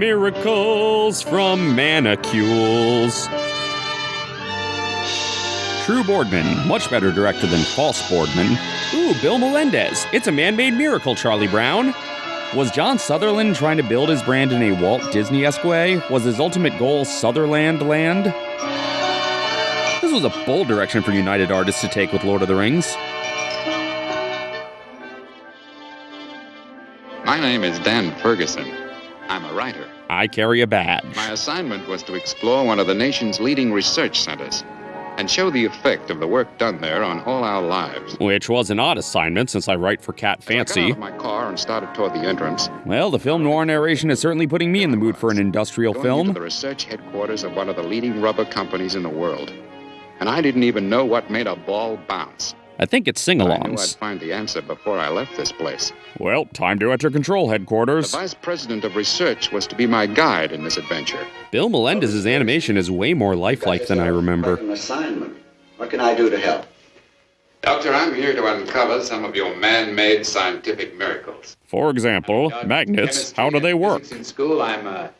Miracles from Manicules. True Boardman, much better director than False Boardman. Ooh, Bill Melendez. It's a man made miracle, Charlie Brown. Was John Sutherland trying to build his brand in a Walt Disney esque way? Was his ultimate goal Sutherland Land? This was a bold direction for United Artists to take with Lord of the Rings. My name is Dan Ferguson. I'm a writer. I carry a badge. My assignment was to explore one of the nation's leading research centers and show the effect of the work done there on all our lives. Which was an odd assignment since I write for Cat I got Fancy. out of my car and started toward the entrance. Well, the film noir narration is certainly putting me in the mood for an industrial going film. into the research headquarters of one of the leading rubber companies in the world. And I didn't even know what made a ball bounce. I think it's sing But I knew I'd find the answer before I left this place. Well, time to enter control headquarters. The vice president of research was to be my guide in this adventure. Bill Melendez's animation is way more lifelike than I remember. An assignment. What can I do to help? Doctor, I'm here to uncover some of your man-made scientific miracles. For example, magnets, how do they work? In school, I'm a,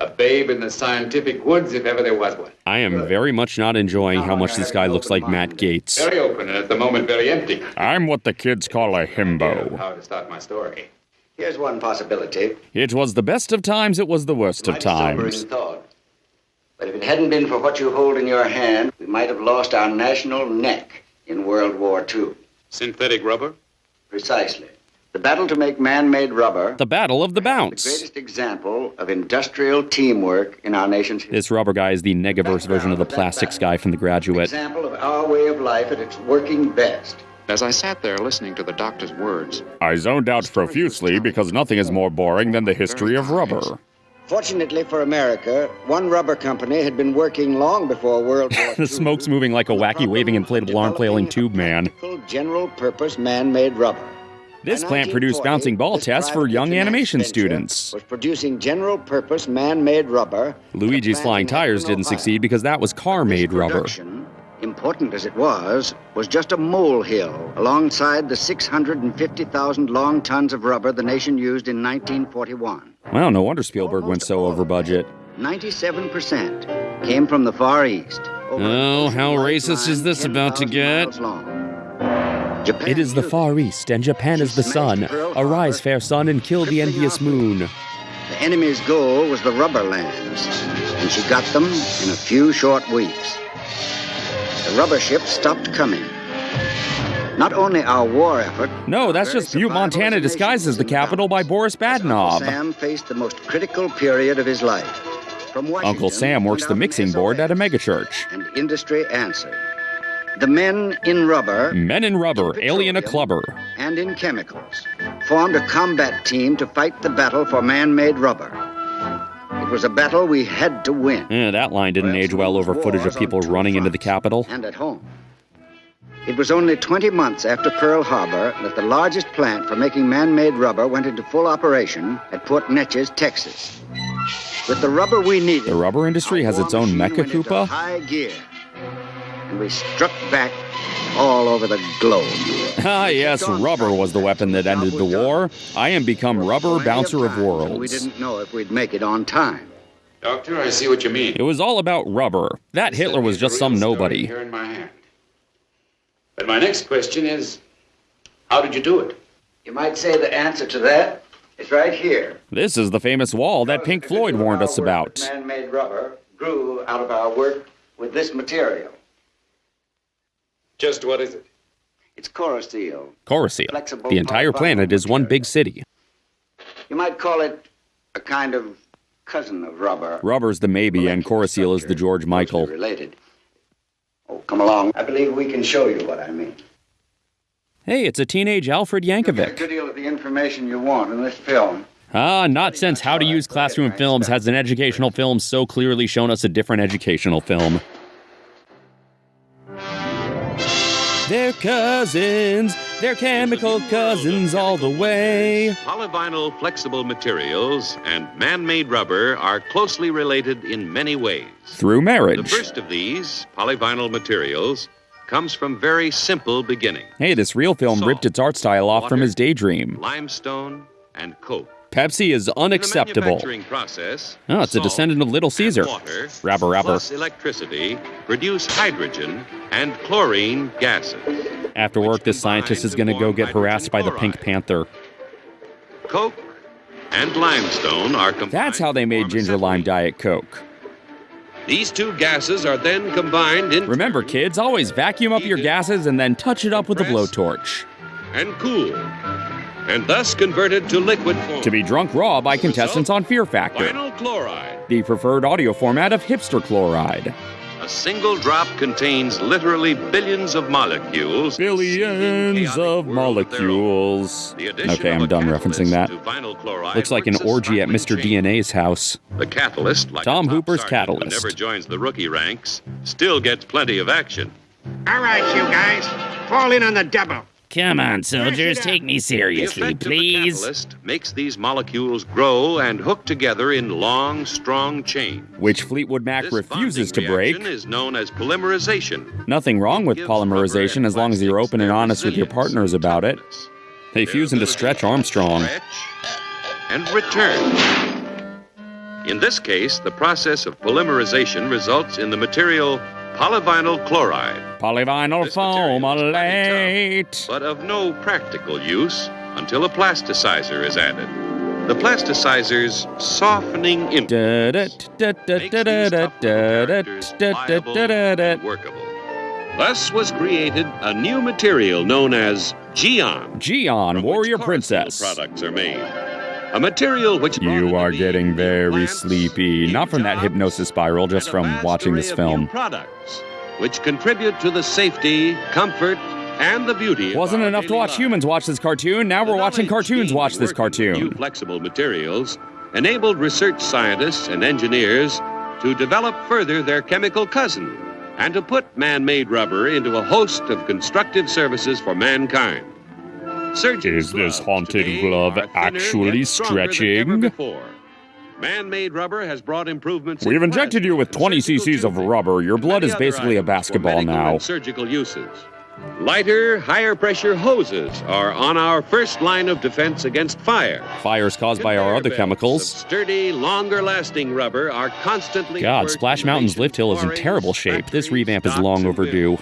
a babe in the scientific woods, if ever there was one. I am very much not enjoying how much this guy looks like Matt Gaetz. Very open and at the moment very empty. I'm what the kids call a himbo. How to start my story. Here's one possibility. It was the best of times, it was the worst of Mighty sobering times. thought. But if it hadn't been for what you hold in your hand, we might have lost our national neck in World War II. Synthetic rubber? Precisely. The battle to make man-made rubber, The Battle of the bounce. the greatest example of industrial teamwork in our nation's history. This rubber guy is the negaverse version of the plastics guy from The An Graduate. example of our way of life at its working best. As I sat there listening to the doctor's words, I zoned out profusely because nothing is more boring than the history of rubber. Fortunately for America, one rubber company had been working long before World War II. The smoke's moving like a wacky waving inflatable arm flailing tube man. General-purpose man-made rubber. This plant produced bouncing ball tests for young animation students. Was producing general-purpose man-made rubber. Luigi's Flying Tires didn't succeed because that was car made rubber. important as it was, was just a molehill alongside the 650,000 long tons of rubber the nation used in 1941. Well, no wonder Spielberg went so over budget. 97% came from the Far East. Oh, how racist is this about to get? long. Japan It is the Far East, and Japan is the sun. Arise, fair sun, and kill the envious moon. The enemy's goal was the rubber lands, and she got them in a few short weeks. The rubber ships stopped coming. Not only our war effort. No, that's just Butte, Montana, disguised as the capital by. Boris Uncle Sam faced the most critical period of his life. From Uncle Sam works the mixing board at a megachurch. And industry answered. The men in rubber Men in rubber, alien a clubber. and in chemicals formed a combat team to fight the battle for man-made rubber. It was a battle we had to win. Eh, that line didn't age well over footage of people running into the Capitol. and at home. It was only 20 months after Pearl Harbor that the largest plant for making man-made rubber went into full operation at Port Neches, Texas. With the rubber we needed, The rubber industry has its own mecha Koopa. High gear, and we struck back all over the globe. Ah, yes, rubber was the weapon that ended the war. I am become rubber bouncer of times when We didn't know if we'd make it on time. Doctor, I see what you mean. It was all about rubber. That Hitler was just some nobody. Here in my hand. But my next question is, how did you do it? You might say the answer to that is right here. This is the famous wall that Pink Floyd warned us about. Man-made rubber grew out of our work with this material. Just what is it? It's Koroseal. Coruscant. Flexible The entire planet is one big city. You might call it a kind of cousin of rubber. Rubber's the maybe, and Coruscant is the George Michael. Related. Oh, come along. I believe we can show you what I mean. Hey, it's a teenage Alfred You'll get a Yankovic. good deal of the information you want in this film. Ah, not since How to Use Classroom Films has an educational film so clearly shown us a different educational film. They're cousins, They're chemical cousins all the way. Polyvinyl flexible materials and man made rubber are closely related in many ways. Through marriage. The first of these, polyvinyl materials, comes from very simple beginning Hey, this real film ripped its art style off from his daydream. limestone and coke. Pepsi is unacceptable. process, Oh, it's a descendant of Little Caesar. Water, Rabber, rabber. plus electricity produce hydrogen and chlorine gases. After work, this scientist is going to go get harassed by the Pink Panther. Coke and limestone are combined. That's how they made Ginger Lime. Diet Coke. These two gases are then combined in Remember, kids, always vacuum up your gases and then touch it up with a blowtorch. and cool, and thus converted to liquid form. To be drunk raw by contestants on Fear Factor, Vinyl chloride. the preferred audio format of hipster chloride. A single drop contains literally billions of molecules. Billions of world of molecules. Okay, I'm done referencing that. to vinyl chloride Looks like an orgy at Mr. chain. DNA's house. The catalyst, like Tom Hooper's sergeant catalyst. never joins the rookie ranks, still gets plenty of action. All right, you guys, fall in on the double. Come on, soldiers, take me The seriously, effect of the please. catalyst makes these molecules grow and hook together in long, strong chains. Which Fleetwood Mac This refuses to bonding break. reaction is known as polymerization. Nothing wrong with polymerization as long as you're open and honest with your partners about it. They fuse into Stretch Armstrong. stretch and return. In this case, the process of polymerization results in the material polyvinyl chloride, Polyvinyl This is plenty but of no practical use until a plasticizer is added. The plasticizer's softening influence makes workable. Thus was created a new material known as Geon. Geon, Warrior Princess. Products are made. A material which You are getting very sleepy. Not from that hypnosis spiral, just from watching this film. products, which contribute to the safety, comfort, and the beauty. Wasn't enough to watch lives. humans watch this cartoon. Now The we're watching cartoons watch this with New cartoon. flexible materials enabled research scientists and engineers to develop further their chemical cousin and to put man-made rubber into a host of constructive services for mankind. Is this uh, haunted glove actually yet stronger than ever stretching? Man-made rubber has brought improvements. We've injected you with 20 cc's of rubber. Your blood is basically a basketball now. surgical uses. Lighter, higher pressure hoses are on our first line of defense against fire. Fires caused by our other chemicals. Sturdy, longer lasting rubber are constantly. God, Splash Mountain's lift hill is in terrible shape. This revamp is long overdue.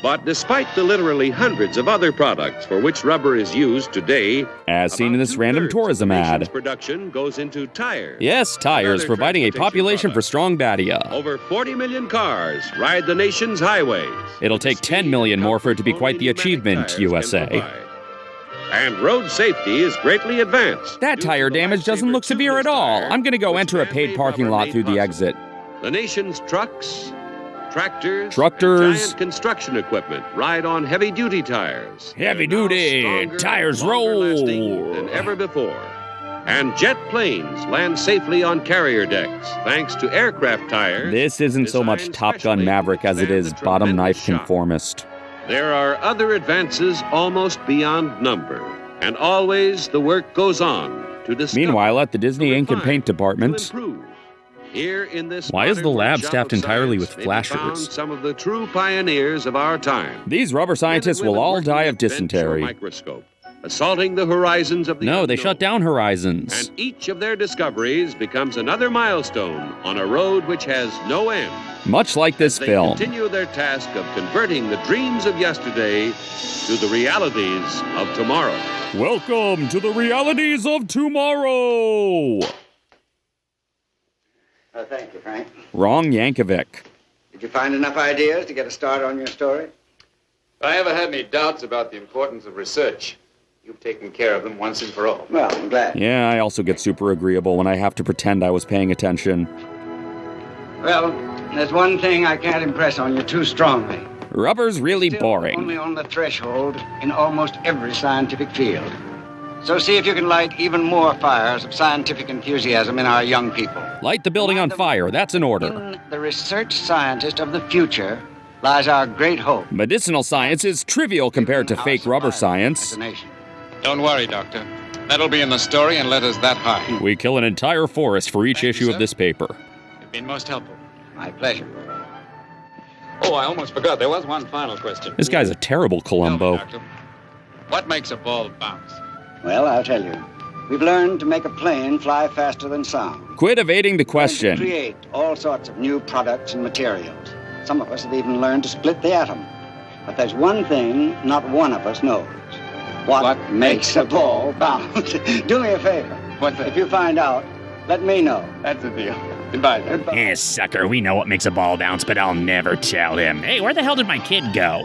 But despite the literally hundreds of other products for which rubber is used today, As seen in this random tourism ad. Production goes into tires. Yes, tires, providing a population for products. strong Badia. Over 40 million cars ride the nation's highways. It'll take The 10 speed million more for it to be quite the achievement, USA. And road safety is greatly advanced. That tire damage doesn't look severe at all. I'm gonna go enter a paid parking lot through the exit. The nation's trucks, tractors, giant construction equipment ride on heavy-duty tires. Heavy duty stronger, tires roll. than ever before. And jet planes land safely on carrier decks thanks to aircraft tires. This isn't so much Top Gun Maverick as it is bottom knife shock. conformist. There are other advances almost beyond number, and always the work goes on to discover. Meanwhile, at the Disney Ink and Paint department. Here in this Why is the lab staffed entirely with flashers? Some of the true pioneers of our time. these rubber scientists will all die of at bench or dysentery. Microscope, assaulting the horizons of the No, they shut down Horizons. And each of their discoveries becomes another milestone on a road which has no end. Much like this They film. continue their task of converting the dreams of yesterday to the realities of tomorrow. Welcome to the realities of tomorrow. Oh, thank you, Frank. Wrong Yankovic. Did you find enough ideas to get a start on your story? If I ever had any doubts about the importance of research, you've taken care of them once and for all. Well, I'm glad. Yeah, I also get super agreeable when I have to pretend I was paying attention. Well, there's one thing I can't impress on you too strongly. Rubber's really Still boring. Only on the threshold in almost every scientific field. So see if you can light even more fires of scientific enthusiasm in our young people. Light the building on fire, that's an order. In the research scientist of the future lies our great hope. Medicinal science is trivial compared to fake rubber science. a. Don't worry, Doctor. That'll be in the story and letters that high. We kill an entire forest for each Thank you, issue of this paper. You've been most helpful. My pleasure. Oh, I almost forgot. There was one final question. This guy's a terrible Tell me, Columbo. Doctor, what makes a ball bounce? Well, I'll tell you. We've learned to make a plane fly faster than sound. Quit evading the question. create all sorts of new products and materials. Some of us have even learned to split the atom. But there's one thing not one of us knows. What, What makes a ball bounce? Do me a favor. What's If you find out, let me know. That's the deal. Goodbye, then. Goodbye. Eh, sucker, we know what makes a ball bounce, but I'll never tell him. Hey, where the hell did my kid go?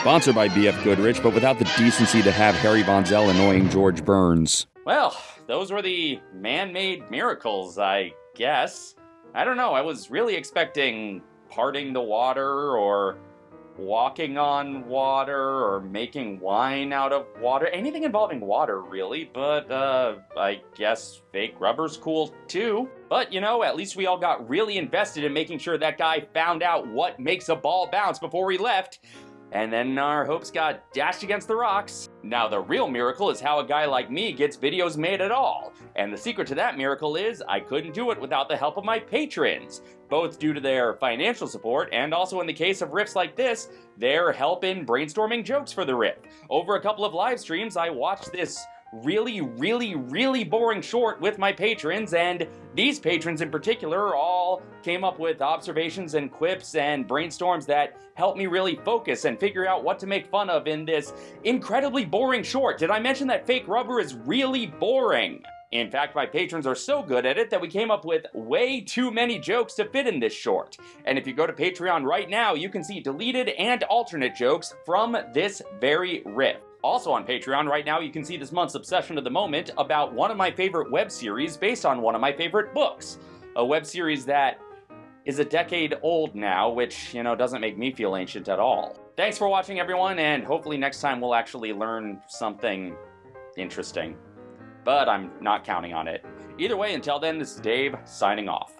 Sponsored by BF Goodrich, but without the decency to have Harry Von Zell annoying George Burns. Well, those were the man made miracles, I guess. I don't know, I was really expecting parting the water or walking on water or making wine out of water. Anything involving water, really, but uh, I guess fake rubber's cool too. But you know, at least we all got really invested in making sure that guy found out what makes a ball bounce before we left. And then our hopes got dashed against the rocks. Now, the real miracle is how a guy like me gets videos made at all. And the secret to that miracle is I couldn't do it without the help of my patrons, both due to their financial support and also in the case of riffs like this, their help in brainstorming jokes for the riff. Over a couple of live streams, I watched this really, really, really boring short with my patrons, and these patrons in particular all came up with observations and quips and brainstorms that helped me really focus and figure out what to make fun of in this incredibly boring short. Did I mention that fake rubber is really boring? In fact, my patrons are so good at it that we came up with way too many jokes to fit in this short. And if you go to Patreon right now, you can see deleted and alternate jokes from this very riff. Also on Patreon right now, you can see this month's Obsession of the Moment about one of my favorite web series based on one of my favorite books. A web series that is a decade old now, which, you know, doesn't make me feel ancient at all. Thanks for watching, everyone, and hopefully next time we'll actually learn something interesting. But I'm not counting on it. Either way, until then, this is Dave signing off.